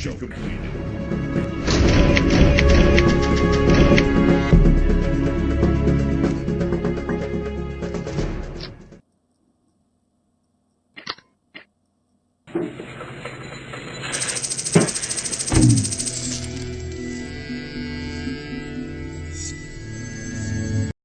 Mission completed.